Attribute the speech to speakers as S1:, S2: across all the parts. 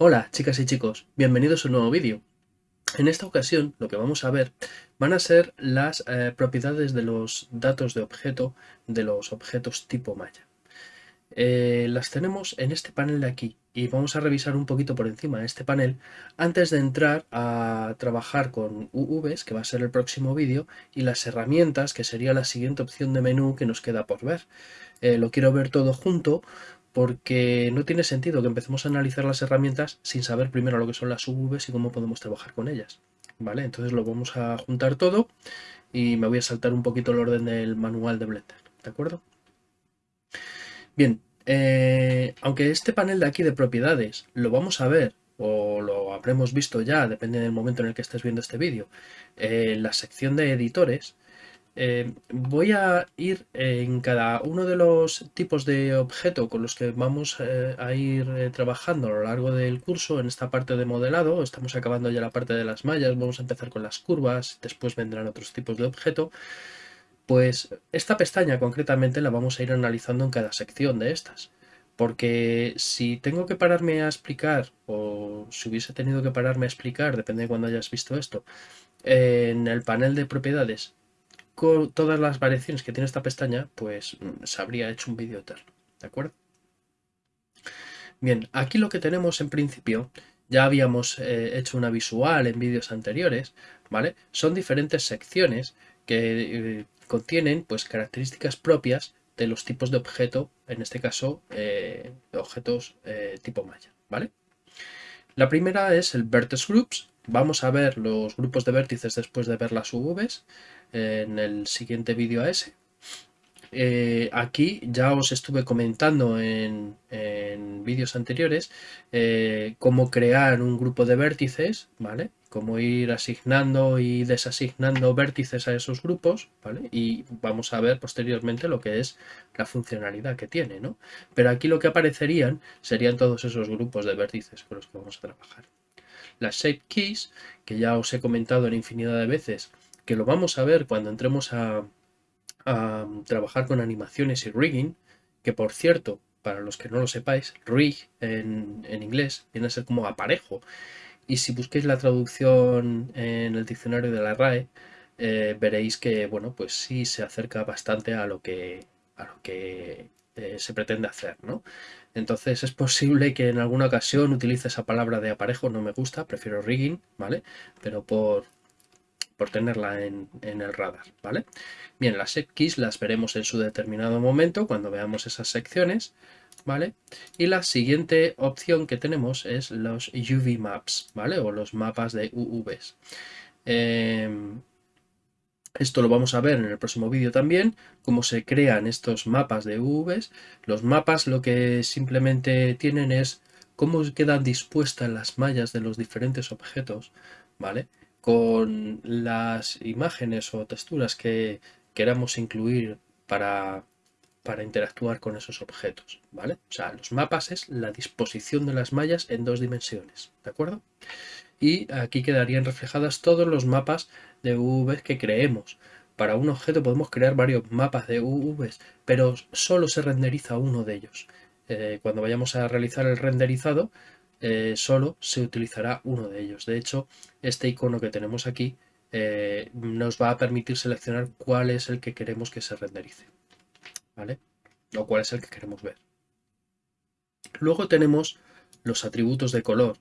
S1: Hola chicas y chicos, bienvenidos a un nuevo vídeo. En esta ocasión lo que vamos a ver van a ser las eh, propiedades de los datos de objeto de los objetos tipo malla. Eh, las tenemos en este panel de aquí y vamos a revisar un poquito por encima de este panel antes de entrar a trabajar con UVs, que va a ser el próximo vídeo, y las herramientas, que sería la siguiente opción de menú que nos queda por ver. Eh, lo quiero ver todo junto porque no tiene sentido que empecemos a analizar las herramientas sin saber primero lo que son las UVs y cómo podemos trabajar con ellas. ¿Vale? Entonces lo vamos a juntar todo y me voy a saltar un poquito el orden del manual de Blender, ¿de acuerdo? Bien, eh, aunque este panel de aquí de propiedades lo vamos a ver o lo habremos visto ya, depende del momento en el que estés viendo este vídeo, en la sección de editores, eh, voy a ir en cada uno de los tipos de objeto con los que vamos eh, a ir eh, trabajando a lo largo del curso en esta parte de modelado. Estamos acabando ya la parte de las mallas, vamos a empezar con las curvas, después vendrán otros tipos de objeto. Pues esta pestaña concretamente la vamos a ir analizando en cada sección de estas. Porque si tengo que pararme a explicar, o si hubiese tenido que pararme a explicar, depende de cuando hayas visto esto, en el panel de propiedades con todas las variaciones que tiene esta pestaña, pues mm, se habría hecho un vídeo eterno, ¿de acuerdo? Bien, aquí lo que tenemos en principio, ya habíamos eh, hecho una visual en vídeos anteriores, ¿vale? Son diferentes secciones que eh, contienen pues características propias de los tipos de objeto, en este caso eh, objetos tipo malla, ¿vale? La primera es el Vertex Groups, vamos a ver los grupos de vértices después de ver las UVs, en el siguiente vídeo a ese. Eh, aquí ya os estuve comentando en, vídeos anteriores eh, cómo crear un grupo de vértices, ¿vale? Cómo ir asignando y desasignando vértices a esos grupos, ¿vale? Y vamos a ver posteriormente lo que es la funcionalidad que tiene, ¿no? Pero aquí lo que aparecerían serían todos esos grupos de vértices con los que vamos a trabajar. Las shape keys, que ya os he comentado en infinidad de veces, que lo vamos a ver cuando entremos a, trabajar con animaciones y rigging, que por cierto, para los que no lo sepáis, rig en, inglés viene a ser como aparejo. Y si busquéis la traducción en el diccionario de la RAE, eh, veréis que, bueno, pues sí se acerca bastante a lo que, a lo que eh, se pretende hacer, ¿no? Entonces es posible que en alguna ocasión utilice esa palabra de aparejo, no me gusta, prefiero rigging, ¿vale? Pero por, por tenerla en, el radar, ¿vale? Bien, las keys las veremos en su determinado momento cuando veamos esas secciones, ¿vale? Y la siguiente opción que tenemos es los UV maps, ¿vale? O los mapas de UVs. Em, esto lo vamos a ver en el próximo vídeo también, cómo se crean estos mapas de UVs. Los mapas lo que simplemente tienen es cómo quedan dispuestas las mallas de los diferentes objetos, ¿vale? Con las imágenes o texturas que queramos incluir para, para interactuar con esos objetos, ¿vale? O sea, los mapas es la disposición de las mallas en dos dimensiones, ¿de acuerdo? Y aquí quedarían reflejadas todos los mapas de UVs que creemos. Para un objeto podemos crear varios mapas de UVs, pero solo se renderiza uno de ellos. Eh, cuando vayamos a realizar el renderizado, eh, solo se utilizará uno de ellos. De hecho, este icono que tenemos aquí eh, nos va a permitir seleccionar cuál es el que queremos que se renderice. ¿Vale? O cuál es el que queremos ver. Luego tenemos los atributos de color,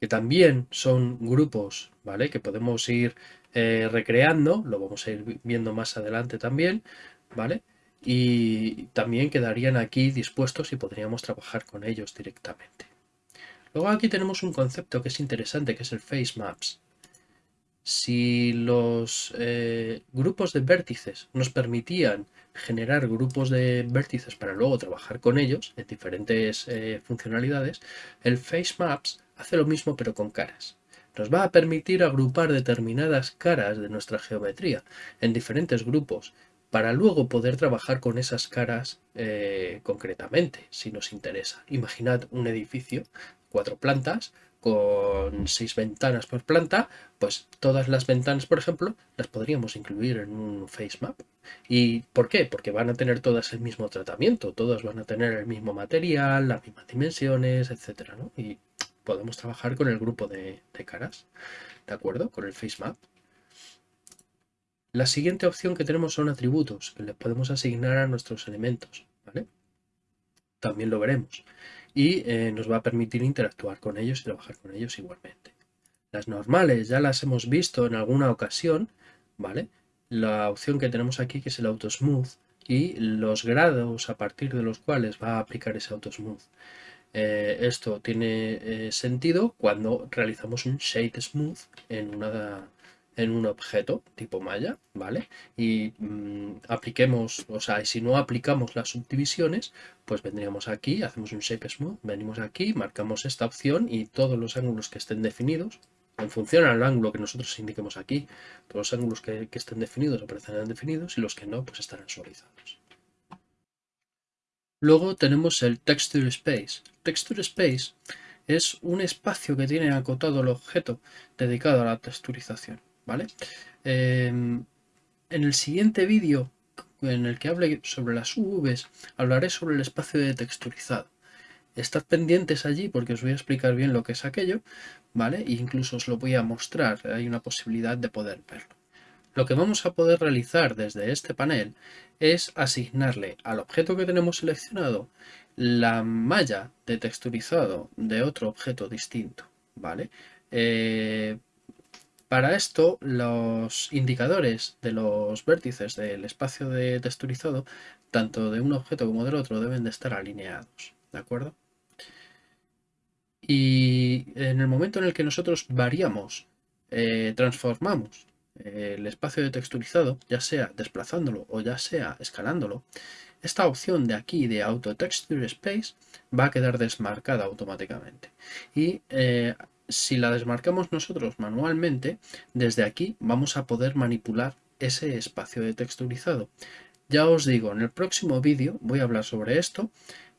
S1: que también son grupos, ¿vale? Que podemos ir eh, recreando, lo vamos a ir viendo más adelante también, ¿vale? Y también quedarían aquí dispuestos y podríamos trabajar con ellos directamente. Luego aquí tenemos un concepto que es interesante, que es el face maps. Si los eh, grupos de vértices nos permitían generar grupos de vértices para luego trabajar con ellos en diferentes eh, funcionalidades, el face maps hace lo mismo pero con caras. Nos va a permitir agrupar determinadas caras de nuestra geometría en diferentes grupos para luego poder trabajar con esas caras eh, concretamente, si nos interesa. Imaginad un edificio cuatro plantas con seis ventanas por planta, pues todas las ventanas, por ejemplo, las podríamos incluir en un face map. ¿Y por qué? Porque van a tener todas el mismo tratamiento, todas van a tener el mismo material, las mismas dimensiones, etcétera, ¿no? Y podemos trabajar con el grupo de, de caras, ¿de acuerdo? Con el face map. La siguiente opción que tenemos son atributos, que les podemos asignar a nuestros elementos, ¿vale? También lo veremos. Y eh, nos va a permitir interactuar con ellos y trabajar con ellos igualmente. Las normales ya las hemos visto en alguna ocasión, ¿vale? La opción que tenemos aquí que es el Auto Smooth y los grados a partir de los cuales va a aplicar ese Auto Smooth. Eh, esto tiene eh, sentido cuando realizamos un Shade Smooth en una en un objeto tipo malla, ¿vale? Y mm, apliquemos, o sea, si no aplicamos las subdivisiones, pues vendríamos aquí, hacemos un Shape Smooth, venimos aquí, marcamos esta opción y todos los ángulos que estén definidos, en función al ángulo que nosotros indiquemos aquí, todos los ángulos que, que estén definidos aparecerán definidos y los que no, pues estarán suavizados. Luego tenemos el Texture Space. Texture Space es un espacio que tiene acotado el objeto dedicado a la texturización. ¿Vale? Em, en el siguiente vídeo, en el que hable sobre las UVs, hablaré sobre el espacio de texturizado. Estad pendientes allí porque os voy a explicar bien lo que es aquello, ¿vale? E incluso os lo voy a mostrar, hay una posibilidad de poder verlo. Lo que vamos a poder realizar desde este panel es asignarle al objeto que tenemos seleccionado la malla de texturizado de otro objeto distinto, ¿vale? Eh, para esto, los indicadores de los vértices del espacio de texturizado, tanto de un objeto como del otro, deben de estar alineados, ¿de acuerdo? Y en el momento en el que nosotros variamos, eh, transformamos eh, el espacio de texturizado, ya sea desplazándolo o ya sea escalándolo, esta opción de aquí de Auto Texture Space va a quedar desmarcada automáticamente. Y eh, si la desmarcamos nosotros manualmente, desde aquí vamos a poder manipular ese espacio de texturizado. Ya os digo, en el próximo vídeo voy a hablar sobre esto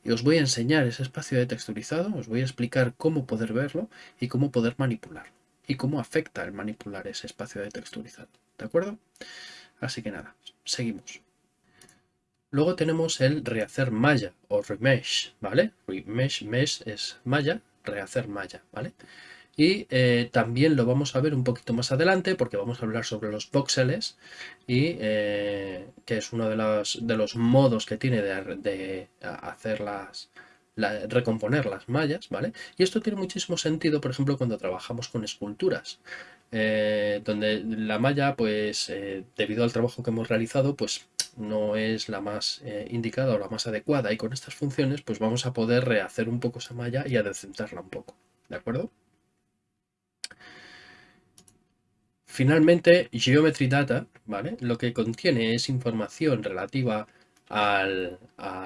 S1: y os voy a enseñar ese espacio de texturizado, os voy a explicar cómo poder verlo y cómo poder manipularlo y cómo afecta el manipular ese espacio de texturizado. ¿De acuerdo? Así que nada, seguimos. Luego tenemos el rehacer malla o remesh, ¿vale? Remesh, mesh es malla, rehacer malla, ¿vale? Y eh, también lo vamos a ver un poquito más adelante porque vamos a hablar sobre los voxeles y eh, que es uno de los, modos que tiene de, de hacer las, recomponer las mallas, ¿vale? Y esto tiene muchísimo sentido, por ejemplo, cuando trabajamos con esculturas, eh, donde la malla, pues, debido al trabajo que hemos realizado, pues no es la más indicada o la más adecuada y con estas funciones, pues vamos a poder rehacer un poco esa malla y adecentarla un poco, ¿de acuerdo? Finalmente, Geometry Data, ¿vale? Lo que contiene es información relativa a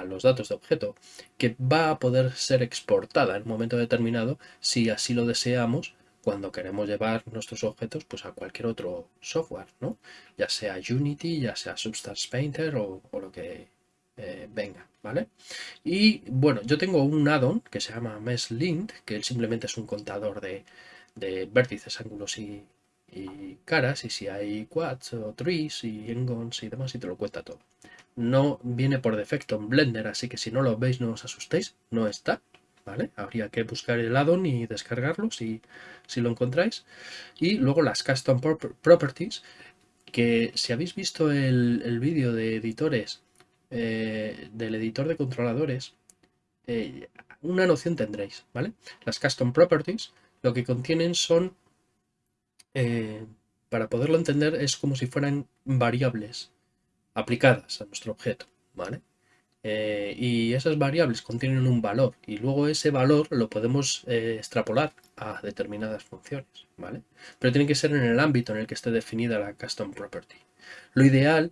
S1: los datos de objeto que va a poder ser exportada en un momento determinado si así lo deseamos cuando queremos llevar nuestros objetos pues, a cualquier otro software, ¿no? ya sea Unity, ya sea Substance Painter o, lo que eh, venga, ¿vale? Y bueno, yo tengo un add-on que se llama MeshLint, que simplemente es un contador de, de vértices, ángulos y, y caras y si hay quads o trees y engons y demás y te lo cuenta todo. No viene por defecto en Blender, así que si no lo veis no os asustéis, no está. ¿Vale? Habría que buscar el addon y descargarlo si, si lo encontráis. Y luego las Custom Properties, que si habéis visto el, vídeo de editores, eh, del editor de controladores, eh, una noción tendréis, ¿vale? Las Custom Properties lo que contienen son eh, para poderlo entender, es como si fueran variables aplicadas a nuestro objeto, ¿vale? Eh, y esas variables contienen un valor y luego ese valor lo podemos eh, extrapolar a determinadas funciones, ¿vale? Pero tiene que ser en el ámbito en el que esté definida la custom property. Lo ideal,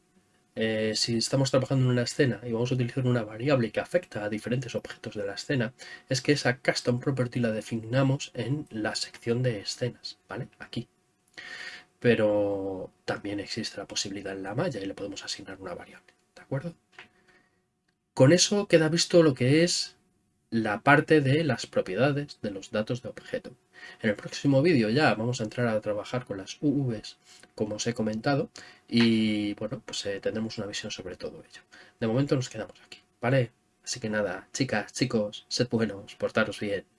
S1: si estamos trabajando en una escena y vamos a utilizar una variable que afecta a diferentes objetos de la escena, es que esa custom property la definamos en la sección de escenas, ¿vale? Aquí, pero también existe la posibilidad en la malla y le podemos asignar una variable, ¿de acuerdo? Con eso queda visto lo que es la parte de las propiedades de los datos de objeto. En el próximo vídeo ya vamos a entrar a trabajar con las UVs, como os he comentado, y bueno, pues eh, tendremos una visión sobre todo ello. De momento nos quedamos aquí, ¿vale? Así que nada, chicas, chicos, sed buenos, portaros bien.